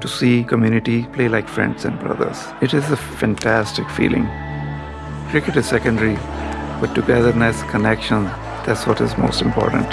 to see community play like friends and brothers. It is a fantastic feeling. Cricket is secondary, but togetherness, connection, that's what is most important.